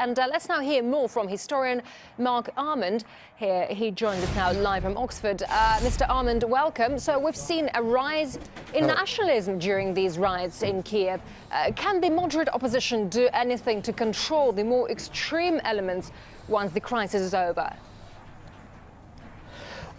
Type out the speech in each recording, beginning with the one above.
And uh, let's now hear more from historian Mark Almond. Here, he joins us now live from Oxford. Uh, Mr. Almond, welcome. So we've seen a rise in nationalism during these riots in Kiev. Uh, can the moderate opposition do anything to control the more extreme elements once the crisis is over?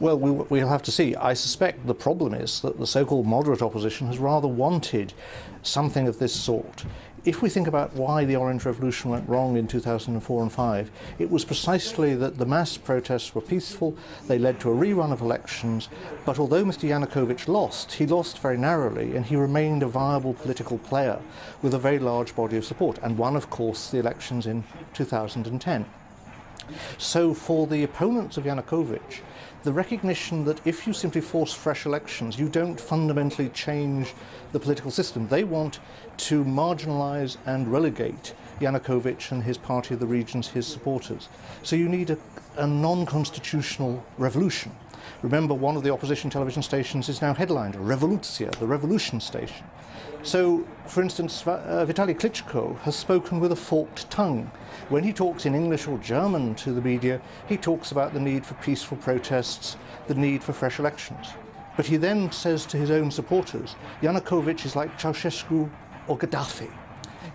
Well, we, will have to see. I suspect the problem is that the so-called moderate opposition has rather wanted something of this sort. If we think about why the Orange Revolution went wrong in 2004 and 5, it was precisely that the mass protests were peaceful, they led to a rerun of elections, but although Mr Yanukovych lost, he lost very narrowly and he remained a viable political player with a very large body of support, and won, of course, the elections in 2010. So for the opponents of Yanukovych, the recognition that if you simply force fresh elections, you don't fundamentally change the political system. They want to marginalize and relegate Yanukovych and his party of the regions, his supporters. So you need a, a non-constitutional revolution. Remember, one of the opposition television stations is now headlined Revolutia, the revolution station. So, for instance, uh, Vitaly Klitschko has spoken with a forked tongue. When he talks in English or German to the media, he talks about the need for peaceful protests, the need for fresh elections. But he then says to his own supporters, Yanukovych is like Ceausescu or Gaddafi.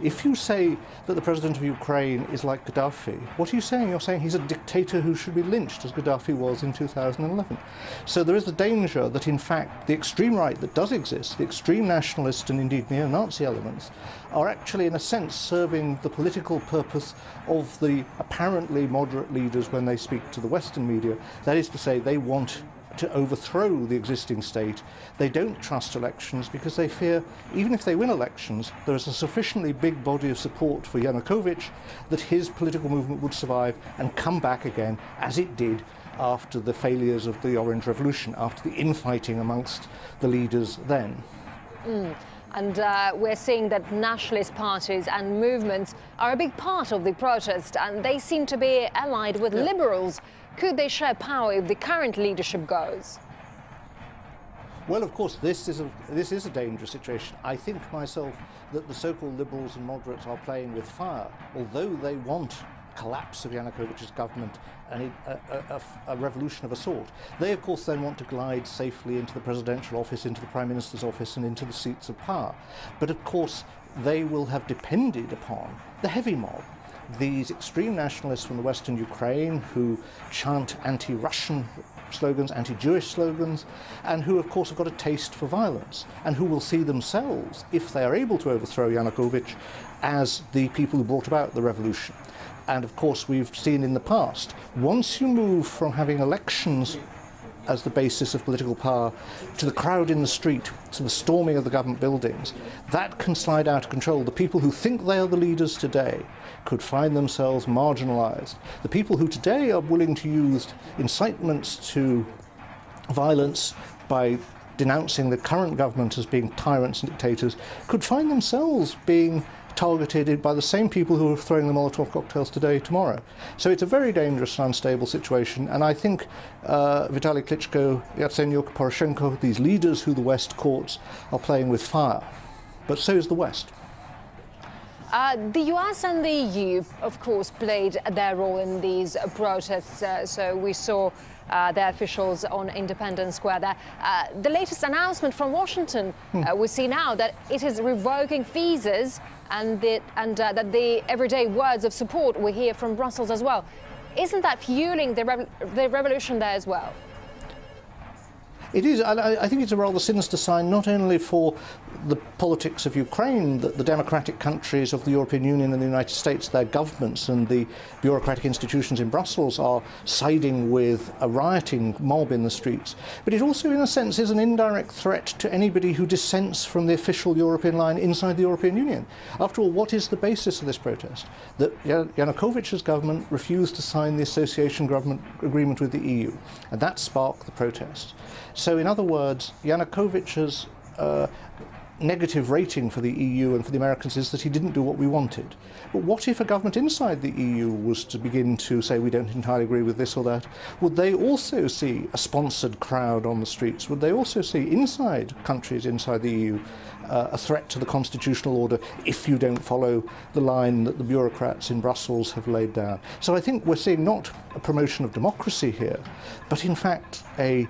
If you say that the president of Ukraine is like Gaddafi, what are you saying? You're saying he's a dictator who should be lynched, as Gaddafi was in 2011. So there is the danger that, in fact, the extreme right that does exist, the extreme nationalist and indeed neo-Nazi elements, are actually, in a sense, serving the political purpose of the apparently moderate leaders when they speak to the Western media. That is to say, they want to overthrow the existing state. They don't trust elections because they fear, even if they win elections, there is a sufficiently big body of support for Yanukovych that his political movement would survive and come back again, as it did after the failures of the Orange Revolution, after the infighting amongst the leaders then. Mm. And uh, we're seeing that nationalist parties and movements are a big part of the protest, and they seem to be allied with yeah. liberals could they share power if the current leadership goes? Well, of course, this is a, this is a dangerous situation. I think myself that the so-called liberals and moderates are playing with fire, although they want collapse of Yanukovych's government and a, a, a, revolution of a sort. They, of course, then want to glide safely into the presidential office, into the prime minister's office and into the seats of power. But, of course, they will have depended upon the heavy mob, these extreme nationalists from the western Ukraine who chant anti-Russian slogans, anti-Jewish slogans, and who of course have got a taste for violence, and who will see themselves, if they are able to overthrow Yanukovych, as the people who brought about the revolution. And of course we've seen in the past, once you move from having elections as the basis of political power to the crowd in the street, to the storming of the government buildings, that can slide out of control. The people who think they are the leaders today could find themselves marginalized. The people who today are willing to use incitements to violence by denouncing the current government as being tyrants and dictators could find themselves being targeted by the same people who are throwing the Molotov cocktails today, tomorrow. So it's a very dangerous and unstable situation. And I think uh, Vitaly Klitschko, Yatsenyuk, Poroshenko, these leaders who the West courts are playing with fire. But so is the West. Uh, the US and the EU, of course, played their role in these protests. Uh, so we saw uh, their officials on Independence Square there. Uh, the latest announcement from Washington, hmm. Uh, we see now that it is revoking visas and, the, and uh, that the everyday words of support we hear from Brussels as well. Isn't that fueling the, rev the revolution there as well? It is. I, I think it's a rather sinister sign, not only for the politics of Ukraine, that the democratic countries of the European Union and the United States, their governments and the bureaucratic institutions in Brussels are siding with a rioting mob in the streets. But it also, in a sense, is an indirect threat to anybody who dissents from the official European line inside the European Union. After all, what is the basis of this protest? That Yanukovych's government refused to sign the association government agreement with the EU, and that sparked the protest. So in other words, Yanukovych's uh, negative rating for the EU and for the Americans is that he didn't do what we wanted. But what if a government inside the EU was to begin to say we don't entirely agree with this or that? Would they also see a sponsored crowd on the streets? Would they also see inside countries inside the EU uh, a threat to the constitutional order if you don't follow the line that the bureaucrats in Brussels have laid down? So I think we're seeing not a promotion of democracy here, but in fact a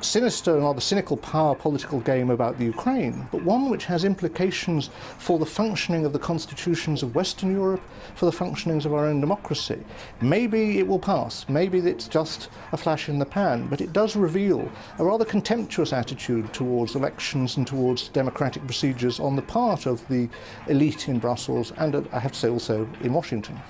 sinister and rather cynical power political game about the Ukraine, but one which has implications for the functioning of the constitutions of Western Europe, for the functionings of our own democracy. Maybe it will pass, maybe it's just a flash in the pan, but it does reveal a rather contemptuous attitude towards elections and towards democratic procedures on the part of the elite in Brussels and, I have to say, also in Washington.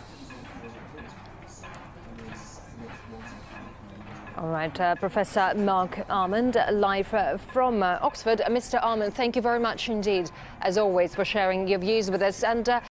All right, uh, Professor Mark Almond, live uh, from uh, Oxford. Mr. Almond, thank you very much indeed, as always, for sharing your views with us. And